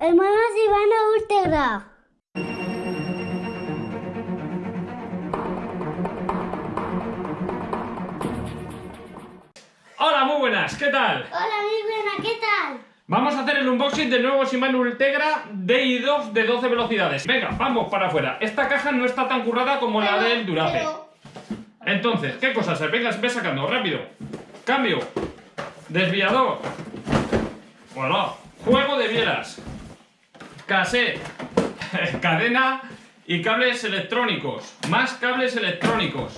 Hermanos Ivana Ultegra. Hola, muy buenas, ¿qué tal? Hola, mi buena, ¿qué tal? Vamos a hacer el unboxing del nuevo Shimano Ultegra DI2 de 12 velocidades. Venga, vamos para afuera. Esta caja no está tan currada como la del Durace. pero- Entonces, ¿qué cosas? Venga, ve sacando, rápido. Cambio. Desviador. Voilà. Juego de bielas. Cassette. Cadena y cables electrónicos. Más cables electrónicos.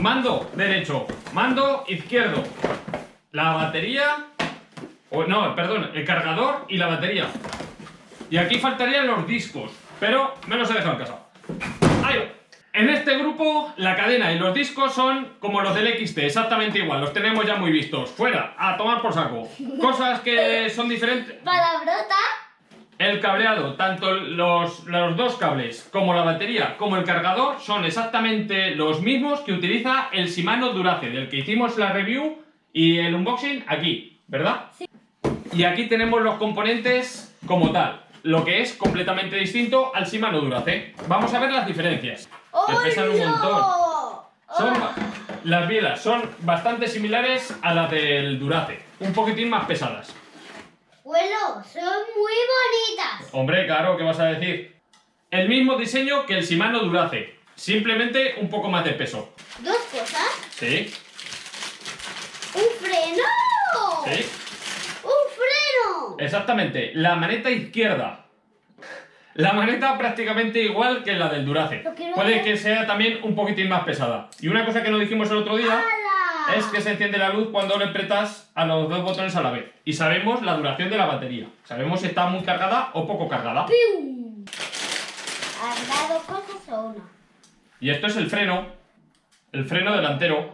Mando derecho. Mando izquierdo. La batería. O, no, perdón, el cargador y la batería. Y aquí faltarían los discos. Pero me los he dejado en casa. En este grupo, la cadena y los discos son como los del XT, exactamente igual, los tenemos ya muy vistos. Fuera, a tomar por saco. Cosas que son diferentes. Palabrota. El cableado, tanto los, los dos cables como la batería como el cargador son exactamente los mismos que utiliza el Shimano Durace, del que hicimos la review y el unboxing aquí, ¿verdad? Sí. Y aquí tenemos los componentes como tal, lo que es completamente distinto al Shimano Durace. Vamos a ver las diferencias. Que pesan un montón. Son, Hola. las bielas son bastante similares a las del Durace, un poquitín más pesadas. Abuelo, son muy bonitas. Hombre, claro, ¿qué vas a decir? El mismo diseño que el Shimano Durace, simplemente un poco más de peso. Dos cosas. ¿Sí? Un freno. ¿Sí? Un freno. Exactamente, la maneta izquierda. La maneta prácticamente igual que la del Durace. Puede ver. que sea también un poquitín más pesada. Y una cosa que nos dijimos el otro día. Es que se enciende la luz cuando le apretas a los dos botones a la vez. Y sabemos la duración de la batería. Sabemos si está muy cargada o poco cargada. Y esto es el freno, el freno delantero,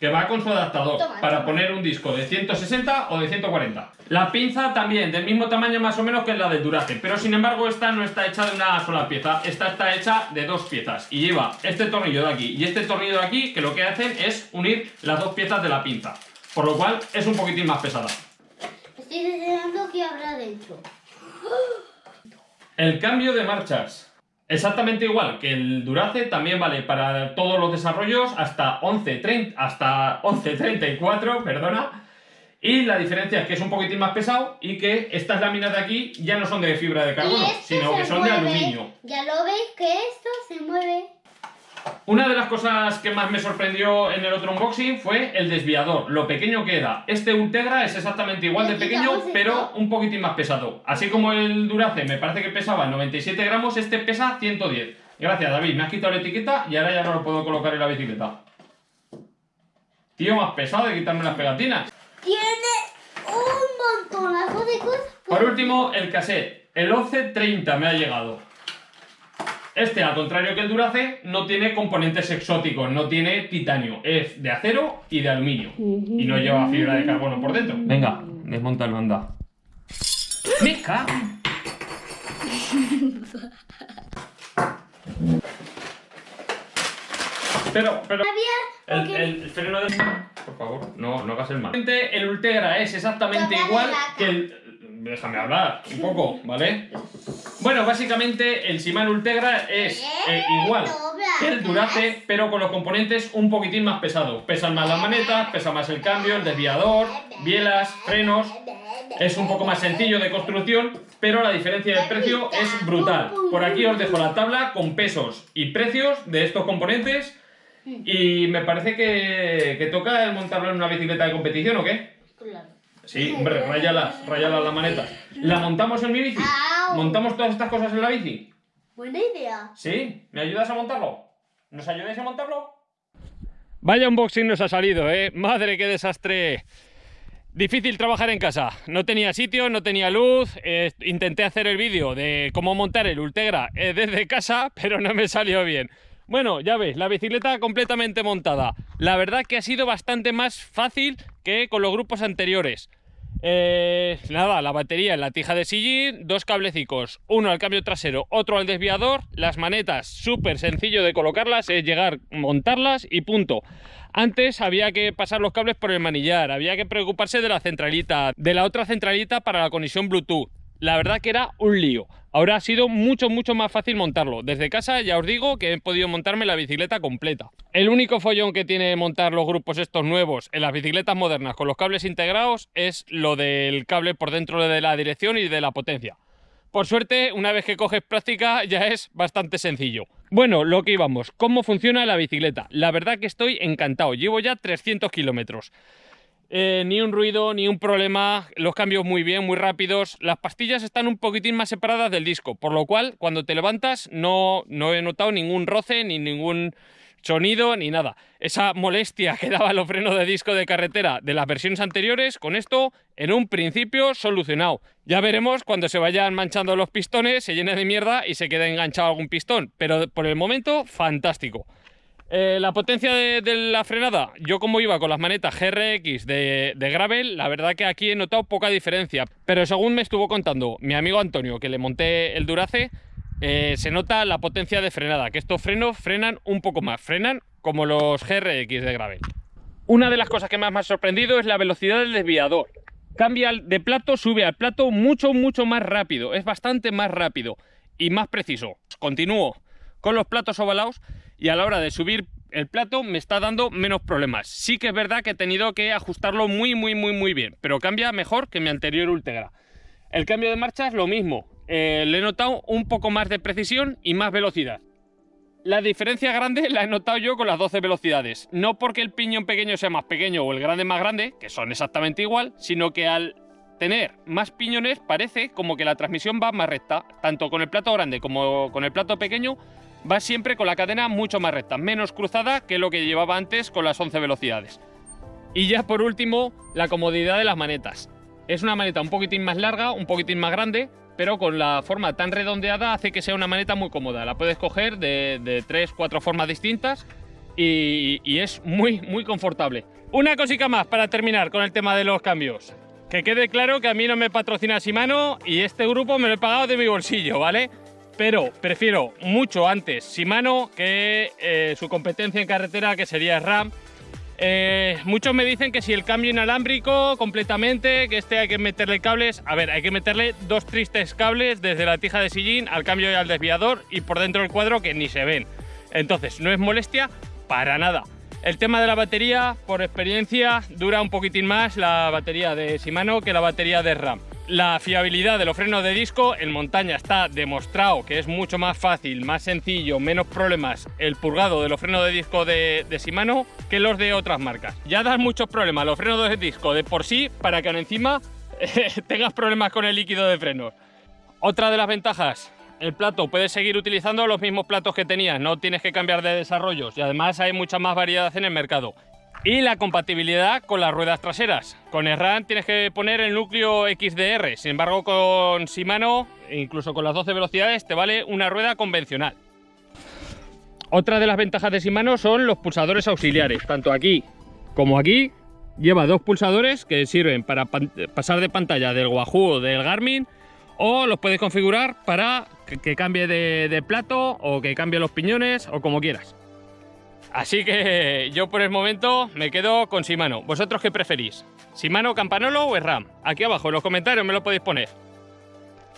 que va con su adaptador Toma, para toma. poner un disco de 160 o de 140. La pinza también, del mismo tamaño más o menos que la del Durace, pero sin embargo esta no está hecha de una sola pieza, esta está hecha de dos piezas y lleva este tornillo de aquí y este tornillo de aquí que lo que hacen es unir las dos piezas de la pinza, por lo cual es un poquitín más pesada. Estoy deseando que habrá dentro. El cambio de marchas. Exactamente igual que el Durace, también vale para todos los desarrollos hasta 11.30, hasta 11.34, perdona. Y la diferencia es que es un poquitín más pesado y que estas láminas de aquí ya no son de fibra de carbono, Y esto sino que son de aluminio. Ya lo veis que esto se mueve. Una de las cosas que más me sorprendió en el otro unboxing fue el desviador, lo pequeño que era. Este Ultegra es exactamente igual de pequeño, pero un poquitín más pesado. Así como el Durace me parece que pesaba 97 gramos, este pesa 110. Gracias David, me has quitado la etiqueta y ahora ya no lo puedo colocar en la bicicleta. Tío, más pesado de quitarme las pegatinas. Tiene un montonazo de cosas. Por último, el cassette. El 1130 me ha llegado. Este, al contrario que el Durace, no tiene componentes exóticos, no tiene titanio. Es de acero y de aluminio. Y no lleva fibra de carbono por dentro. Venga, desmontalo, anda. ¡Me cago! Pero, pero... El, el freno de... Por favor, no, no hagas el mal. El Ultegra es exactamente igual que el... Déjame hablar un poco, ¿vale? Bueno, básicamente el Shimano Ultegra es eh, igual que el Durace, pero con los componentes un poquitín más pesados. Pesan más las manetas, pesa más el cambio, el desviador, bielas, frenos... Es un poco más sencillo de construcción, pero la diferencia de precio es brutal. Por aquí os dejo la tabla con pesos y precios de estos componentes. Y me parece que, que toca el montarlo en una bicicleta de competición, ¿o qué? Claro. Sí, hombre, rayalas, rayalas la maneta. ¿La montamos en mi bici? ¿Montamos todas estas cosas en la bici? Buena idea. ¿Sí? ¿Me ayudas a montarlo? ¿Nos ayudáis a montarlo? Vaya unboxing nos ha salido, ¿eh? Madre, qué desastre. Difícil trabajar en casa. No tenía sitio, no tenía luz. eh, intenté hacer el vídeo de cómo montar el Ultegra eh, desde casa, pero no me salió bien. Bueno, ya veis, la bicicleta completamente montada. La verdad que ha sido bastante más fácil que con los grupos anteriores. Eh, nada, la batería en la tija de sillín, dos cablecicos, uno al cambio trasero, otro al desviador, las manetas, súper sencillo de colocarlas, es llegar, montarlas y punto. Antes había que pasar los cables por el manillar, había que preocuparse de la centralita, de la otra centralita para la conexión Bluetooth. La verdad que era un lío. Ahora ha sido mucho, mucho más fácil montarlo. Desde casa ya os digo que he podido montarme la bicicleta completa. El único follón que tiene montar los grupos estos nuevos en las bicicletas modernas con los cables integrados es lo del cable por dentro de la dirección y de la potencia. Por suerte, una vez que coges práctica ya es bastante sencillo. Bueno, lo que íbamos, ¿cómo funciona la bicicleta? La verdad que estoy encantado, llevo ya 300 kilómetros. Eh, ni un ruido, ni un problema, los cambios muy bien, muy rápidos. Las pastillas están un poquitín más separadas del disco, por lo cual cuando te levantas no, no he notado ningún roce ni ningún sonido ni nada. Esa molestia que daba los frenos de disco de carretera de las versiones anteriores, con esto en un principio solucionado. Ya veremos cuando se vayan manchando los pistones, se llene de mierda y se quede enganchado algún pistón, pero por el momento fantástico. Eh, la potencia de, la frenada, yo como iba con las manetas GRX de, de, Gravel, la verdad que aquí he notado poca diferencia. Pero según me estuvo contando mi amigo Antonio, que le monté el Durace, eh, se nota la potencia de frenada, que estos frenos frenan un poco más, frenan como los GRX de Gravel. Una de las cosas que más me ha sorprendido es la velocidad del desviador. Cambia de plato, sube al plato mucho, mucho más rápido, es bastante más rápido y más preciso. Continúo con los platos ovalados y a la hora de subir el plato me está dando menos problemas. Sí que es verdad que he tenido que ajustarlo muy, muy, muy, muy bien, pero cambia mejor que mi anterior Ultegra. El cambio de marcha es lo mismo, eh, le he notado un poco más de precisión y más velocidad. La diferencia grande la he notado yo con las 12 velocidades. No porque el piñón pequeño sea más pequeño o el grande más grande, que son exactamente igual, sino que al tener más piñones parece como que la transmisión va más recta. Tanto con el plato grande como con el plato pequeño va siempre con la cadena mucho más recta, menos cruzada que lo que llevaba antes con las 11 velocidades. Y ya por último, la comodidad de las manetas. Es una maneta un poquitín más larga, un poquitín más grande, pero con la forma tan redondeada hace que sea una maneta muy cómoda. La puedes coger de, de tres, cuatro formas distintas y, y, es muy, muy confortable. Una cosita más para terminar con el tema de los cambios. Que quede claro que a mí no me patrocina Shimano y este grupo me lo he pagado de mi bolsillo, ¿vale? Pero prefiero mucho antes Shimano que eh, su competencia en carretera que sería RAM eh, muchos me dicen que si el cambio inalámbrico completamente, que este hay que meterle cables. A ver, hay que meterle dos tristes cables desde la tija de sillín al cambio y al desviador y por dentro del cuadro que ni se ven. Entonces, no es molestia para nada. El tema de la batería, por experiencia, dura un poquitín más la batería de Shimano que la batería de RAM. La fiabilidad de los frenos de disco en montaña está demostrado que es mucho más fácil, más sencillo, menos problemas el purgado de los frenos de disco de, de Shimano que los de otras marcas. Ya dan muchos problemas los frenos de disco de por sí para que encima tengas problemas con el líquido de frenos. Otra de las ventajas, el plato, puedes seguir utilizando los mismos platos que tenías, no tienes que cambiar de desarrollos y además hay mucha más variedad en el mercado. Y la compatibilidad con las ruedas traseras. Con RAM tienes que poner el núcleo XDR, sin embargo con Shimano, incluso con las 12 velocidades, te vale una rueda convencional. Otra de las ventajas de Shimano son los pulsadores auxiliares, tanto aquí como aquí. Lleva dos pulsadores que sirven para pasar de pantalla del Wahoo o del Garmin o los puedes configurar para que, cambie de plato o que cambie los piñones o como quieras. Así que yo por el momento me quedo con Shimano. ¿Vosotros qué preferís? ¿Shimano, Campanolo o RAM? Aquí abajo en los comentarios me lo podéis poner.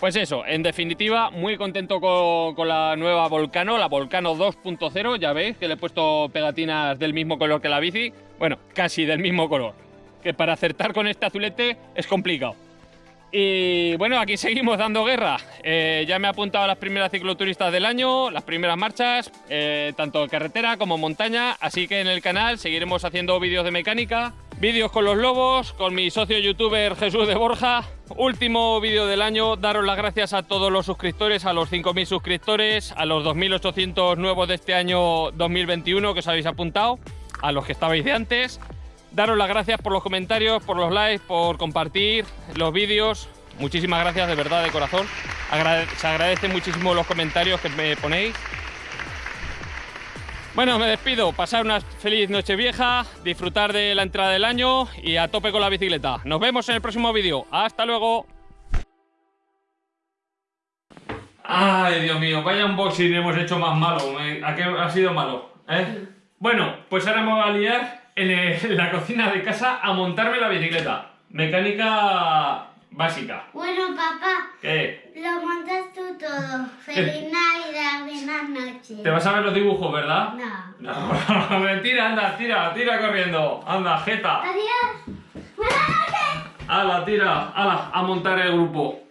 Pues eso, en definitiva, muy contento con, la nueva Volcano, la Volcano 2.0. Ya veis que le he puesto pegatinas del mismo color que la bici. Bueno, casi del mismo color. Que para acertar con este azulete es complicado. Y bueno, aquí seguimos dando guerra. Eh, ya me he apuntado las primeras cicloturistas del año, las primeras marchas, eh, tanto carretera como montaña. Así que en el canal seguiremos haciendo vídeos de mecánica, vídeos con los lobos, con mi socio youtuber Jesús de Borja. Último vídeo del año, daros las gracias a todos los suscriptores, a los 5.000 suscriptores, a los 2.800 nuevos de este año 2021 que os habéis apuntado, a los que estabais de antes daros las gracias por los comentarios, por los likes, por compartir los vídeos. Muchísimas gracias de verdad, de corazón. Se agradecen muchísimo los comentarios que me ponéis. Bueno, me despido. Pasar una feliz noche vieja, disfrutar de la entrada del año y a tope con la bicicleta. Nos vemos en el próximo vídeo. ¡Hasta luego! Ay, Dios mío, vaya unboxing hemos hecho más malo. ¿A qué ha sido malo? ¿Eh? Bueno, pues ahora me voy a liar en, la cocina de casa a montarme la bicicleta. Mecánica básica. Bueno, papá, ¿Qué? lo montas tú todo. Feliz Navidad, buenas noches. ¿Te vas a ver los dibujos, verdad? No. No, mentira, anda, tira, tira corriendo. Anda, jeta. Adiós. Buenas noches. Ala, tira, ala, a montar el grupo.